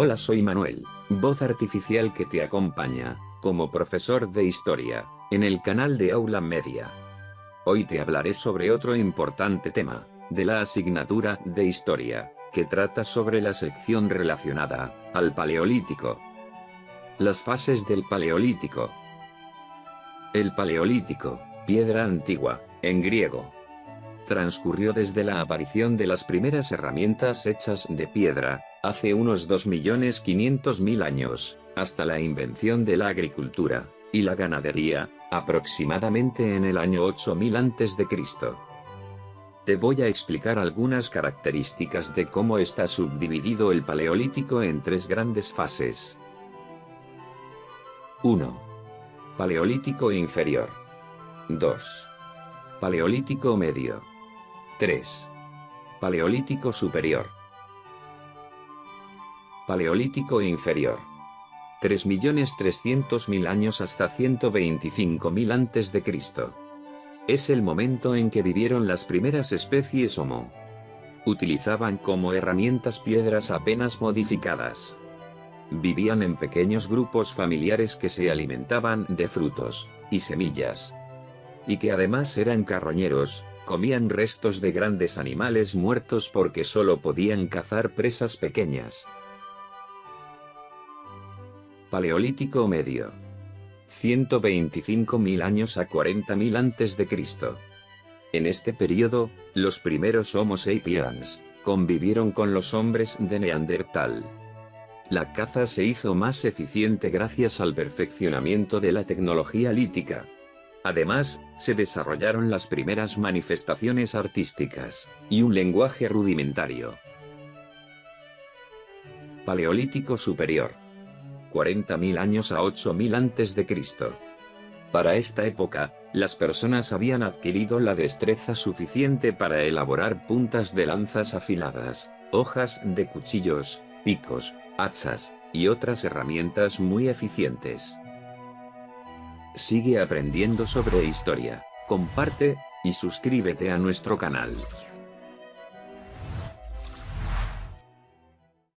Hola soy Manuel, voz artificial que te acompaña, como profesor de historia, en el canal de Aula Media. Hoy te hablaré sobre otro importante tema, de la asignatura de historia, que trata sobre la sección relacionada, al Paleolítico. Las fases del Paleolítico. El Paleolítico, piedra antigua, en griego, transcurrió desde la aparición de las primeras herramientas hechas de piedra, hace unos 2.500.000 años, hasta la invención de la agricultura y la ganadería, aproximadamente en el año 8000 a.C. Te voy a explicar algunas características de cómo está subdividido el Paleolítico en tres grandes fases. 1. Paleolítico inferior. 2. Paleolítico medio. 3. Paleolítico superior. Paleolítico inferior. 3.300.000 años hasta 125.000 a.C. Es el momento en que vivieron las primeras especies Homo. Utilizaban como herramientas piedras apenas modificadas. Vivían en pequeños grupos familiares que se alimentaban de frutos y semillas. Y que además eran carroñeros, comían restos de grandes animales muertos porque solo podían cazar presas pequeñas. Paleolítico Medio 125.000 años a 40.000 a.C. En este periodo, los primeros Homo sapiens convivieron con los hombres de Neandertal. La caza se hizo más eficiente gracias al perfeccionamiento de la tecnología lítica, Además, se desarrollaron las primeras manifestaciones artísticas, y un lenguaje rudimentario. Paleolítico Superior. 40.000 años a 8.000 a.C. Para esta época, las personas habían adquirido la destreza suficiente para elaborar puntas de lanzas afiladas, hojas de cuchillos, picos, hachas, y otras herramientas muy eficientes. Sigue aprendiendo sobre historia, comparte, y suscríbete a nuestro canal.